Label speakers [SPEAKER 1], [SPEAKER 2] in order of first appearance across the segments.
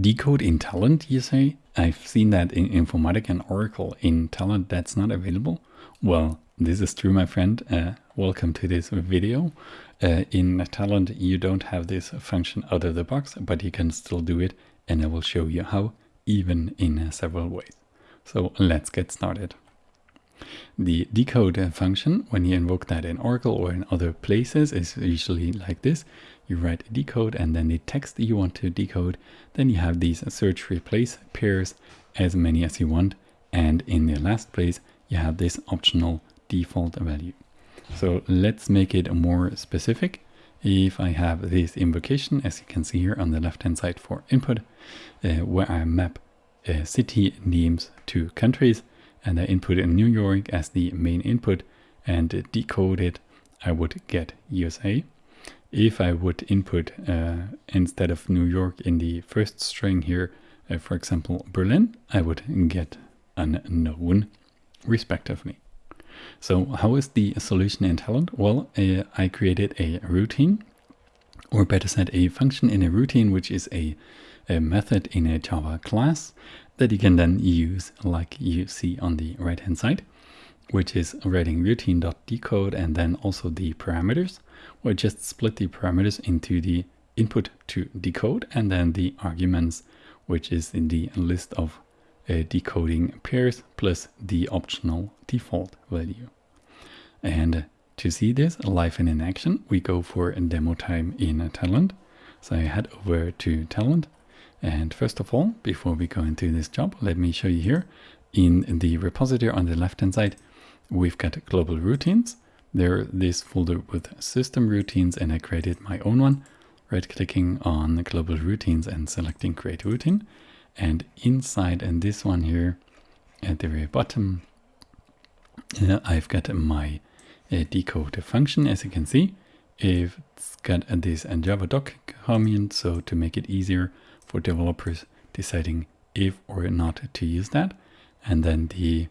[SPEAKER 1] decode in Talend, you say? I've seen that in Informatica and Oracle. In Talend that's not available. Well, this is true, my friend. Uh, welcome to this video. Uh, in Talend, you don't have this function out of the box, but you can still do it. And I will show you how, even in uh, several ways. So let's get started. The decode function, when you invoke that in Oracle or in other places, is usually like this. You write decode and then the text you want to decode. Then you have these search replace pairs as many as you want. And in the last place, you have this optional default value. So let's make it more specific. If I have this invocation, as you can see here on the left-hand side for input, uh, where I map uh, city names to countries, and I input in New York as the main input and decode it, I would get USA. If I would input uh, instead of New York in the first string here, uh, for example, Berlin, I would get unknown respectively. So how is the solution in Talend? Well, uh, I created a routine, or better said, a function in a routine, which is a, a method in a Java class that you can then use like you see on the right hand side, which is writing routine.decode and then also the parameters, or just split the parameters into the input to decode and then the arguments, which is in the list of uh, decoding pairs plus the optional default value. And to see this live and in action, we go for a demo time in Talend. So I head over to Talend and first of all, before we go into this job, let me show you here in the repository on the left hand side, we've got global routines. There, this folder with system routines, and I created my own one. Right clicking on global routines and selecting create routine. And inside and this one here at the very bottom, uh, I've got my uh, decode function, as you can see. It's got this and Java doc comment, so to make it easier, for developers deciding if or not to use that. And then the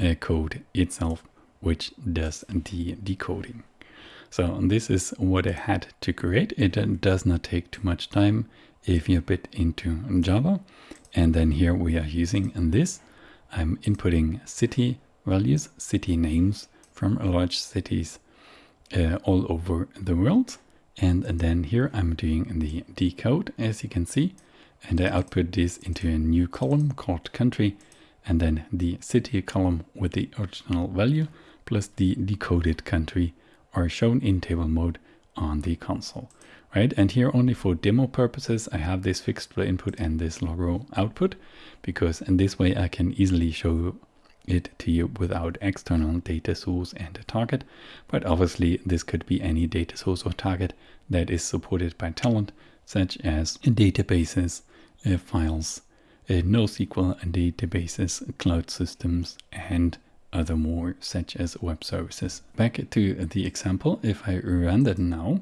[SPEAKER 1] uh, code itself, which does the decoding. So this is what I had to create. It does not take too much time if you bit into Java. And then here we are using this. I'm inputting city values, city names from large cities uh, all over the world. And then here I'm doing the decode, as you can see and I output this into a new column called country and then the city column with the original value plus the decoded country are shown in table mode on the console right? And here only for demo purposes I have this fixed input and this logo output because in this way I can easily show it to you without external data source and a target. But obviously this could be any data source or target that is supported by Talend, such as databases files, uh, NoSQL databases, cloud systems, and other more such as web services. Back to the example, if I run that now,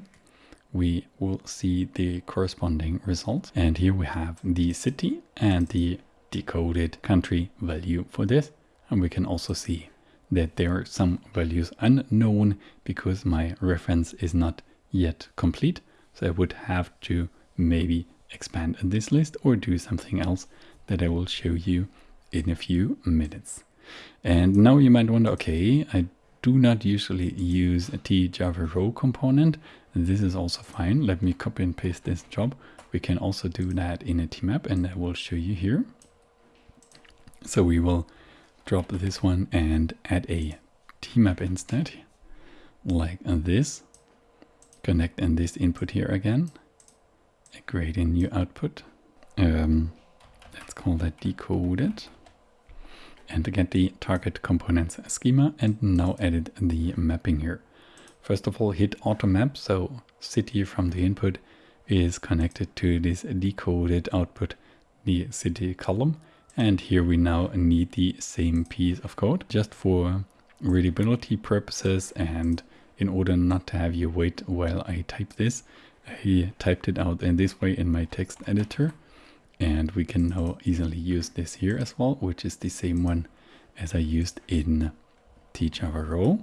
[SPEAKER 1] we will see the corresponding results. And here we have the city and the decoded country value for this. And we can also see that there are some values unknown because my reference is not yet complete. So I would have to maybe expand this list or do something else that I will show you in a few minutes. And now you might wonder, okay, I do not usually use a tjava row component. This is also fine. Let me copy and paste this job. We can also do that in a tmap and I will show you here. So we will drop this one and add a tmap instead, like this. Connect and this input here again create a new output. Um, let's call that decoded and to get the target components schema and now edit the mapping here. First of all, hit auto map. So city from the input is connected to this decoded output, the city column. And here we now need the same piece of code just for readability purposes and in order not to have you wait while I type this, he typed it out in this way in my text editor and we can now easily use this here as well which is the same one as I used in tjava row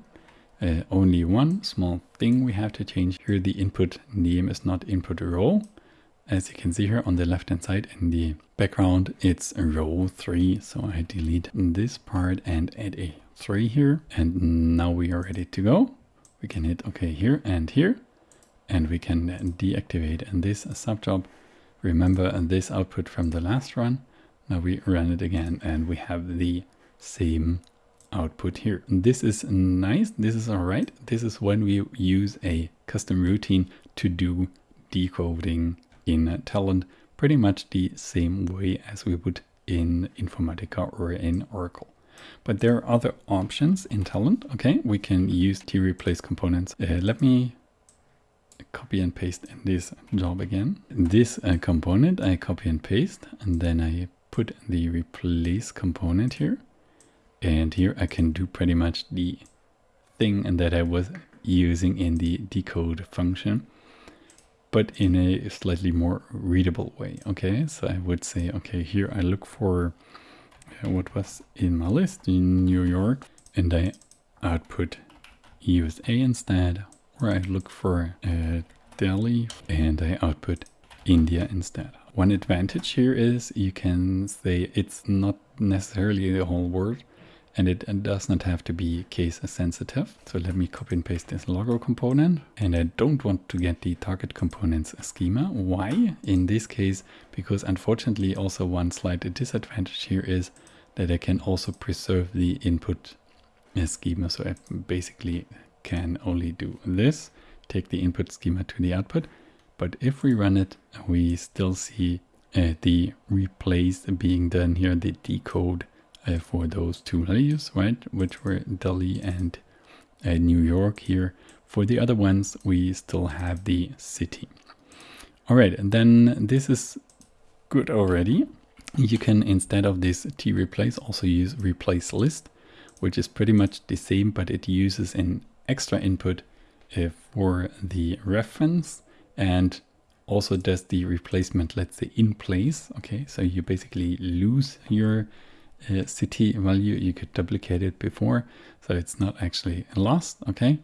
[SPEAKER 1] uh, only one small thing we have to change here the input name is not input row as you can see here on the left hand side in the background, it's row 3. So I delete this part and add a 3 here. And now we are ready to go. We can hit OK here and here. And we can deactivate this subjob. Remember this output from the last run. Now we run it again and we have the same output here. This is nice. This is all right. This is when we use a custom routine to do decoding in Talend pretty much the same way as we would in Informatica or in Oracle. But there are other options in Talend. Okay, we can use t-replace components. Uh, let me copy and paste this job again. This uh, component I copy and paste and then I put the replace component here. And here I can do pretty much the thing that I was using in the decode function but in a slightly more readable way. Okay, so I would say, okay, here I look for uh, what was in my list in New York and I output USA instead, or I look for uh, Delhi and I output India instead. One advantage here is you can say it's not necessarily the whole word, and it does not have to be case sensitive. So let me copy and paste this logo component and I don't want to get the target components schema. Why? In this case, because unfortunately also one slight disadvantage here is that I can also preserve the input schema. So I basically can only do this, take the input schema to the output. But if we run it, we still see uh, the replace being done here, the decode uh, for those two values, right? Which were Delhi and uh, New York here. For the other ones, we still have the city. All right, and then this is good already. You can, instead of this t replace, also use replace list, which is pretty much the same, but it uses an extra input uh, for the reference and also does the replacement, let's say in place. Okay, so you basically lose your uh, city value, you could duplicate it before, so it's not actually lost, okay?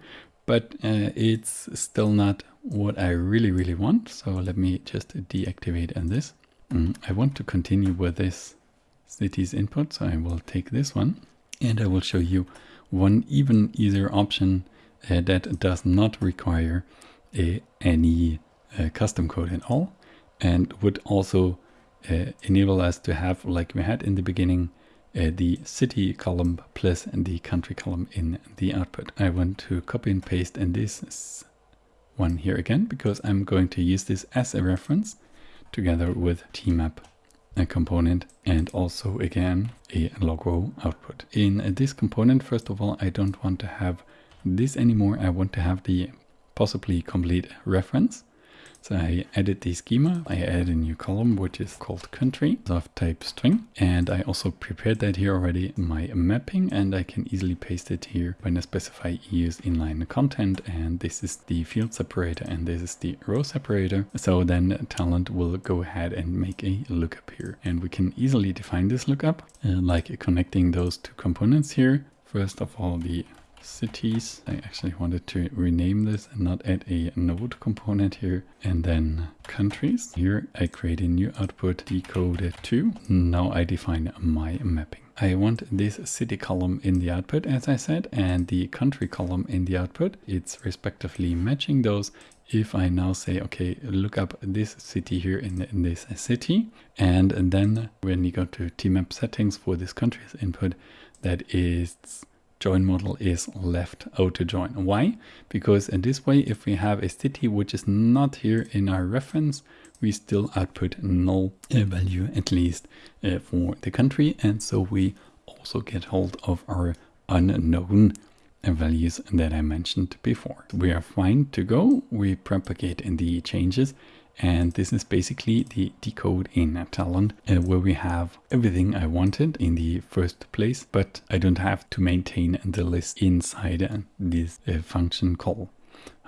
[SPEAKER 1] But uh, it's still not what I really, really want. So let me just deactivate and this. Mm, I want to continue with this city's input, so I will take this one and I will show you one even easier option uh, that does not require a, any uh, custom code at all and would also uh, enable us to have, like we had in the beginning, uh, the city column plus the country column in the output. I want to copy and paste in this one here again because I'm going to use this as a reference together with tmap a component and also again a logo output. In this component, first of all, I don't want to have this anymore. I want to have the possibly complete reference. So I edit the schema, I add a new column which is called country of type string and I also prepared that here already my mapping and I can easily paste it here when I specify use inline content and this is the field separator and this is the row separator. So then Talend will go ahead and make a lookup here and we can easily define this lookup uh, like connecting those two components here. First of all the cities. I actually wanted to rename this and not add a node component here. And then countries. Here I create a new output decoded to. Now I define my mapping. I want this city column in the output, as I said, and the country column in the output. It's respectively matching those. If I now say, okay, look up this city here in, in this city, and, and then when you go to tmap settings for this country's input, that is join model is left outer join. Why? Because in this way, if we have a city which is not here in our reference, we still output null value at least uh, for the country. And so we also get hold of our unknown values that I mentioned before. We are fine to go. We propagate in the changes and this is basically the decode in Talend uh, where we have everything I wanted in the first place, but I don't have to maintain the list inside this uh, function call.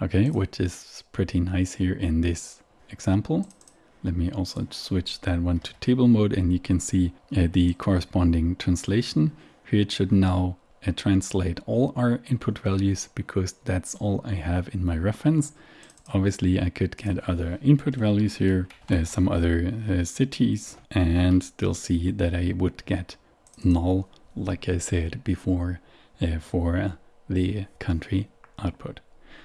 [SPEAKER 1] Okay, which is pretty nice here in this example. Let me also switch that one to table mode and you can see uh, the corresponding translation. Here it should now uh, translate all our input values because that's all I have in my reference Obviously, I could get other input values here, uh, some other uh, cities, and still see that I would get null, like I said before, uh, for the country output.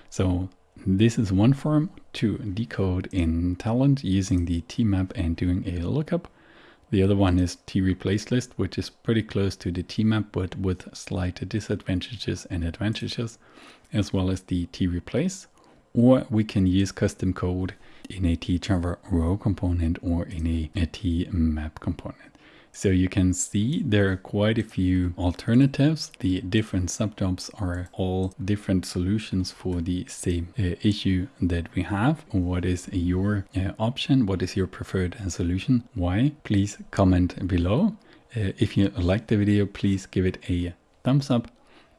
[SPEAKER 1] So this is one form to decode in Talend using the tmap and doing a lookup. The other one is t-replace list, which is pretty close to the tmap, but with slight disadvantages and advantages, as well as the t-replace. Or we can use custom code in a t-java row component or in a, a tmap component. So you can see there are quite a few alternatives. The different subjobs are all different solutions for the same uh, issue that we have. What is your uh, option? What is your preferred solution? Why? Please comment below. Uh, if you like the video, please give it a thumbs up.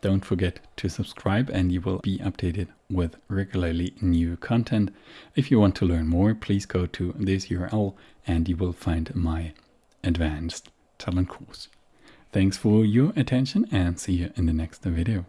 [SPEAKER 1] Don't forget to subscribe and you will be updated with regularly new content. If you want to learn more, please go to this URL and you will find my advanced Talend course. Thanks for your attention and see you in the next video.